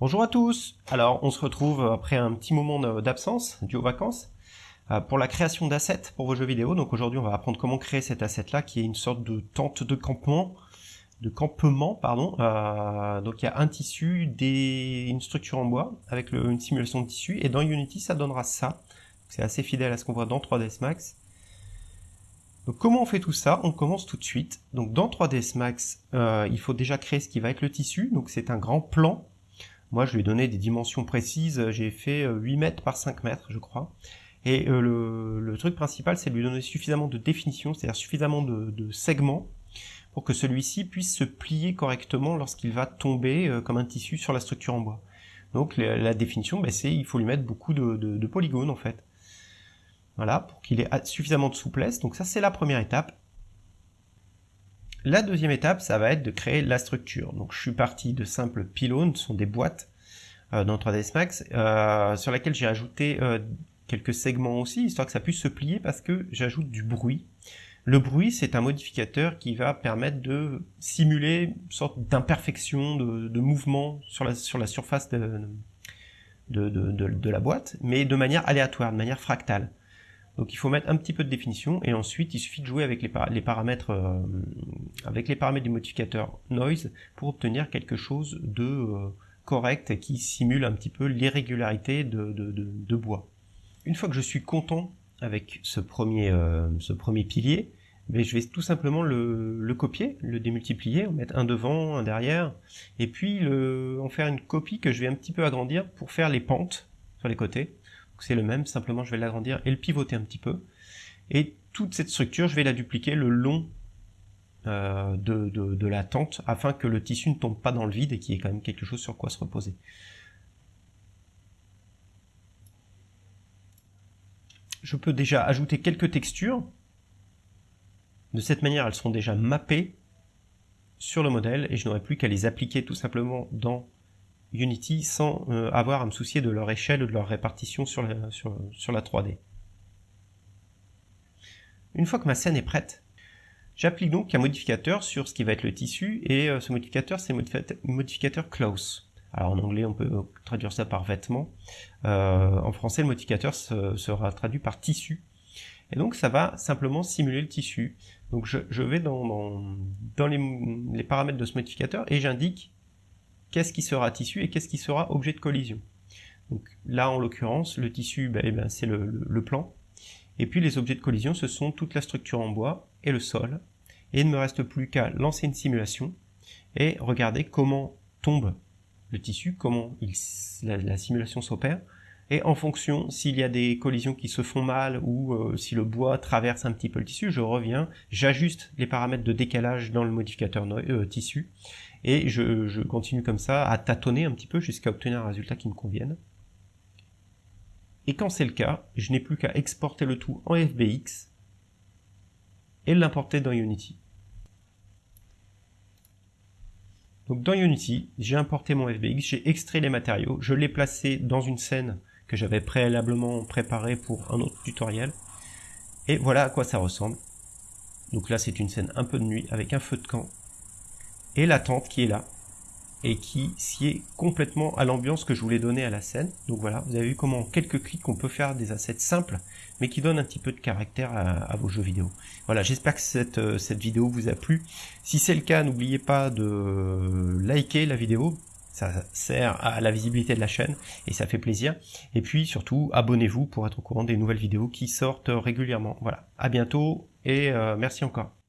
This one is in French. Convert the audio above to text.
Bonjour à tous Alors on se retrouve après un petit moment d'absence dû aux vacances euh, pour la création d'assets pour vos jeux vidéo. Donc aujourd'hui on va apprendre comment créer cet asset là qui est une sorte de tente de campement de campement pardon euh, donc il y a un tissu une structure en bois avec une simulation de tissu et dans Unity ça donnera ça c'est assez fidèle à ce qu'on voit dans 3ds Max donc comment on fait tout ça? On commence tout de suite. Donc dans 3ds Max, euh, il faut déjà créer ce qui va être le tissu. Donc c'est un grand plan moi, je lui ai donné des dimensions précises. J'ai fait 8 euh, mètres par 5 mètres, je crois. Et euh, le, truc principal, c'est de lui donner suffisamment de définition, c'est-à-dire suffisamment de, segments pour que celui-ci puisse se plier correctement lorsqu'il va tomber euh, comme un tissu sur la structure en bois. Donc la, définition, ben, c'est il faut lui mettre beaucoup de, de polygones en fait. Voilà, pour qu'il ait suffisamment de souplesse. Donc ça, c'est la première étape. La deuxième étape, ça va être de créer la structure. Donc je suis parti de simples pylônes, ce sont des boîtes euh, dans 3ds Max, euh, sur laquelle j'ai ajouté euh, quelques segments aussi, histoire que ça puisse se plier parce que j'ajoute du bruit. Le bruit, c'est un modificateur qui va permettre de simuler une sorte d'imperfection, de, mouvement sur la, sur la surface de, de, de, la boîte, mais de manière aléatoire, de manière fractale. Donc il faut mettre un petit peu de définition et ensuite il suffit de jouer avec les, paramètres euh, avec les paramètres du modificateur noise pour obtenir quelque chose de euh, correct qui simule un petit peu l'irrégularité de, bois. Une fois que je suis content avec ce premier, euh, ce premier pilier, mais ben, je vais tout simplement le, copier, le démultiplier, en mettre un devant, un derrière, et puis le, en faire une copie que je vais un petit peu agrandir pour faire les pentes sur les côtés c'est le même, simplement je vais l'agrandir et le pivoter un petit peu. Et toute cette structure, je vais la dupliquer le long euh, de, la tente afin que le tissu ne tombe pas dans le vide et qu'il y ait quand même quelque chose sur quoi se reposer. Je peux déjà ajouter quelques textures. De cette manière, elles seront déjà mappées sur le modèle et je n'aurai plus qu'à les appliquer tout simplement dans Unity sans euh, avoir à me soucier de leur échelle ou de leur répartition sur la, sur, la 3D. Une fois que ma scène est prête, j'applique donc un modificateur sur ce qui va être le tissu, et euh, ce modificateur, c'est le modificateur close. Alors en anglais, on peut traduire ça par vêtement. Euh, en français, le modificateur sera traduit par tissu. Et donc ça va simplement simuler le tissu. Donc je, vais dans, les, paramètres de ce modificateur et j'indique qu'est-ce qui sera tissu et qu'est-ce qui sera objet de collision. Donc là, en l'occurrence, le tissu, ben, eh ben, c'est le, plan. Et puis les objets de collision, ce sont toute la structure en bois et le sol. Et il ne me reste plus qu'à lancer une simulation et regarder comment tombe le tissu, comment la, simulation s'opère. Et en fonction, s'il y a des collisions qui se font mal ou euh, si le bois traverse un petit peu le tissu, je reviens, j'ajuste les paramètres de décalage dans le modificateur euh, tissu et je, continue comme ça à tâtonner un petit peu jusqu'à obtenir un résultat qui me convienne. Et quand c'est le cas, je n'ai plus qu'à exporter le tout en FBX et l'importer dans Unity. Donc dans Unity, j'ai importé mon FBX, j'ai extrait les matériaux, je l'ai placé dans une scène que j'avais préalablement préparée pour un autre tutoriel. Et voilà à quoi ça ressemble. Donc là c'est une scène un peu de nuit avec un feu de camp et la tente qui est là et qui sied complètement à l'ambiance que je voulais donner à la scène. Donc voilà, vous avez vu comment en quelques clics on peut faire des assets simples, mais qui donnent un petit peu de caractère à, vos jeux vidéo. Voilà, j'espère que cette, euh, cette vidéo vous a plu. Si c'est le cas, n'oubliez pas de liker la vidéo, ça sert à la visibilité de la chaîne et ça fait plaisir. Et puis surtout, abonnez-vous pour être au courant des nouvelles vidéos qui sortent régulièrement. Voilà, à bientôt et euh, merci encore.